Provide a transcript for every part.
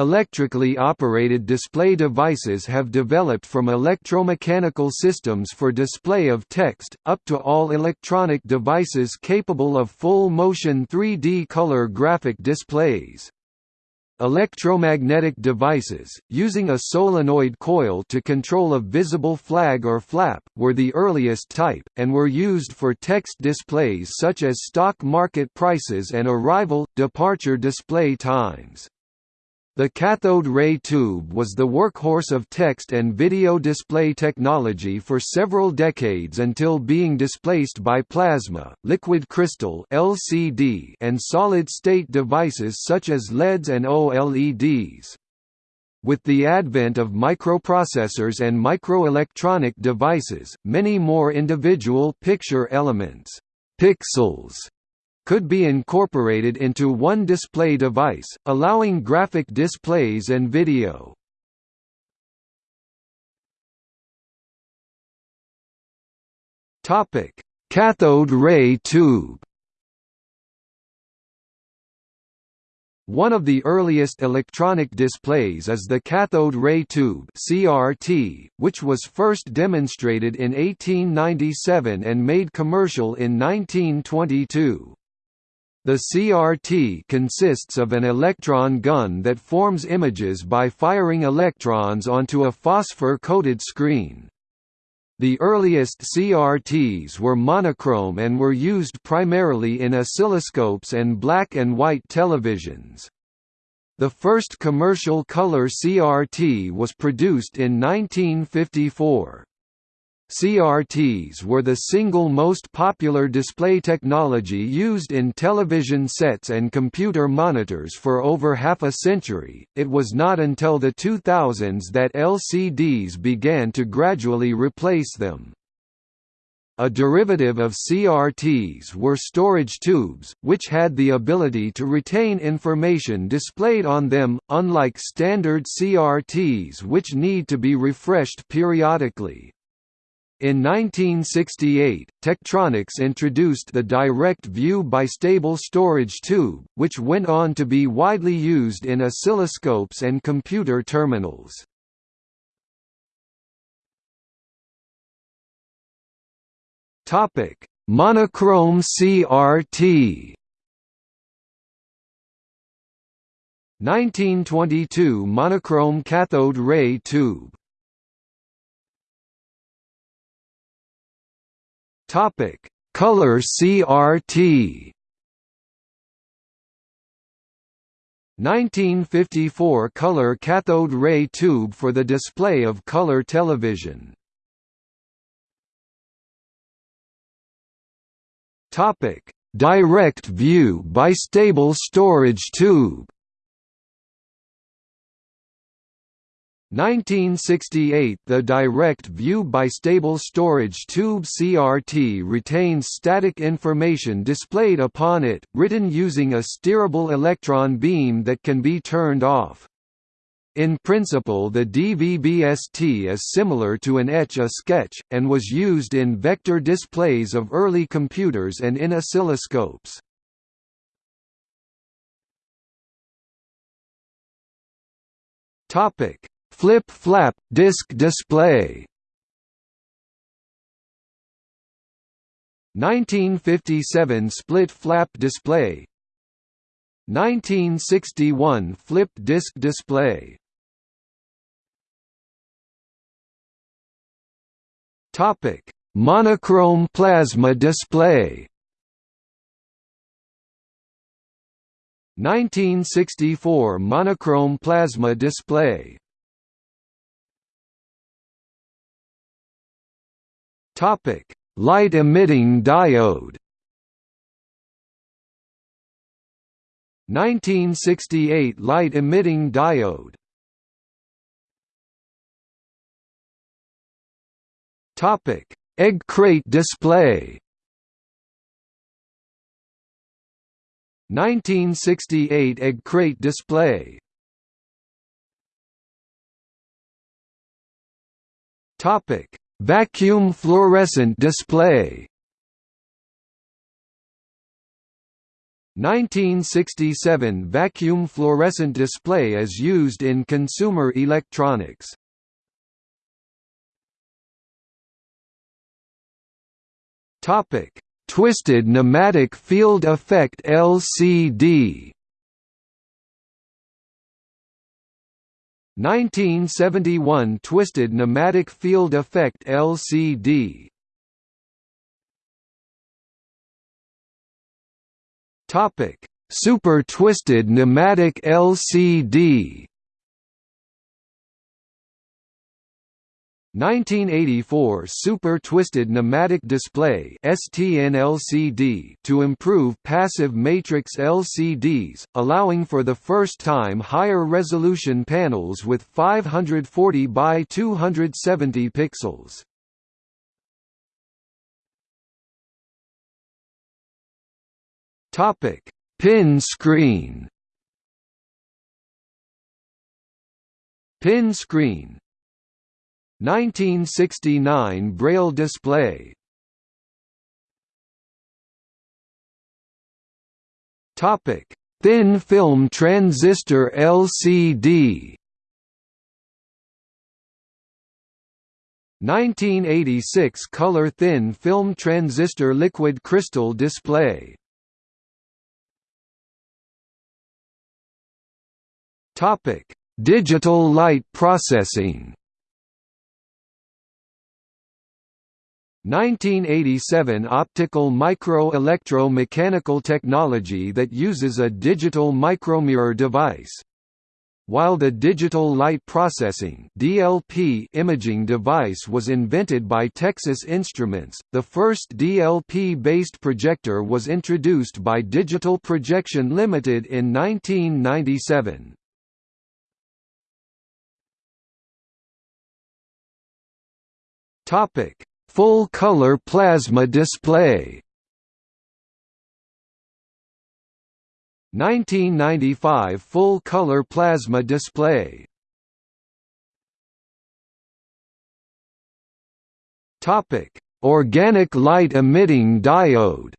Electrically operated display devices have developed from electromechanical systems for display of text, up to all electronic devices capable of full-motion 3D color graphic displays. Electromagnetic devices, using a solenoid coil to control a visible flag or flap, were the earliest type, and were used for text displays such as stock market prices and arrival-departure display times. The cathode ray tube was the workhorse of text and video display technology for several decades until being displaced by plasma, liquid crystal (LCD), and solid-state devices such as LEDs and OLEDs. With the advent of microprocessors and microelectronic devices, many more individual picture elements pixels could be incorporated into one display device, allowing graphic displays and video. Cathode ray tube. One of the earliest electronic displays is the cathode ray tube (CRT), which was first demonstrated in 1897 and made commercial in 1922. The CRT consists of an electron gun that forms images by firing electrons onto a phosphor-coated screen. The earliest CRTs were monochrome and were used primarily in oscilloscopes and black and white televisions. The first commercial color CRT was produced in 1954. CRTs were the single most popular display technology used in television sets and computer monitors for over half a century. It was not until the 2000s that LCDs began to gradually replace them. A derivative of CRTs were storage tubes, which had the ability to retain information displayed on them, unlike standard CRTs which need to be refreshed periodically. In 1968, Tektronix introduced the direct view bistable storage tube, which went on to be widely used in oscilloscopes and computer terminals. Monochrome CRT. 1922 monochrome cathode ray tube Topic: Color CRT. 1954 color cathode ray tube for the display of color television. Topic: Direct view bistable storage tube. 1968 The direct view bistable storage tube CRT retains static information displayed upon it, written using a steerable electron beam that can be turned off. In principle the DVB-ST is similar to an Etch-a-Sketch, and was used in vector displays of early computers and in oscilloscopes. Topic Flip-flap, disc display. 1957 split-flap display. 1961 flip disc display. Topic: Monochrome plasma display. 1964 monochrome plasma display Topic: Light emitting diode. 1968 light emitting diode. Topic: Egg crate display. 1968 egg crate display. Topic: Vacuum fluorescent display 1967 vacuum fluorescent display is used in consumer electronics. Topic: Twisted nematic field effect LCD. 1971 Twisted nematic field effect LCD. Topic: Super twisted nematic LCD. 1984 Super Twisted Nematic Display STN-LCD to improve passive matrix LCDs, allowing for the first time higher resolution panels with 540 by 270 pixels. Pin screen. Pin screen 1969 Braille display. Topic: Thin film transistor LCD 1986 color thin film transistor liquid crystal display. Topic: Digital light processing 1987 optical micro-electro-mechanical technology that uses a digital micromirror device. While the digital light processing (DLP) imaging device was invented by Texas Instruments, the first DLP-based projector was introduced by Digital Projection Limited in 1997. Topic: Full-color plasma display. 1995 full-color plasma display. Topic: Organic light emitting diode.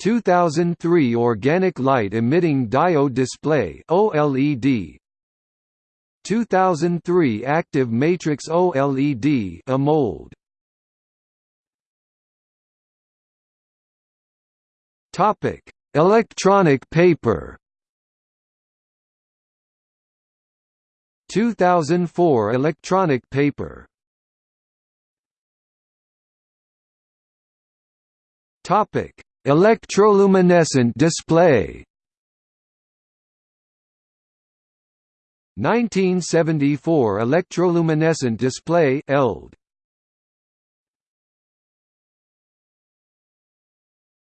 2003 Organic light emitting diode display OLED 2003 Active Matrix OLED AMOLED Topic: Electronic paper. 2004 Electronic paper. Topic: Electroluminescent display 1974 electroluminescent display ELD.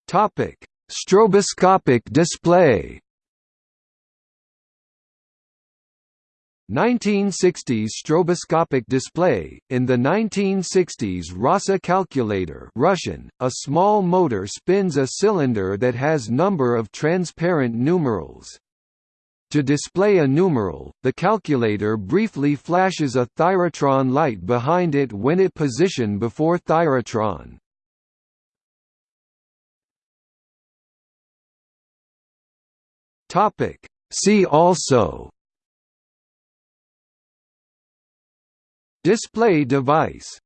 Topic: Stroboscopic display. 1960s stroboscopic display. In the 1960s Rasa calculator Russian a small motor spins a cylinder that has number of transparent numerals to display a numeral, the calculator briefly flashes a thyratron light behind it when it position before thyratron. Topic. See also Display device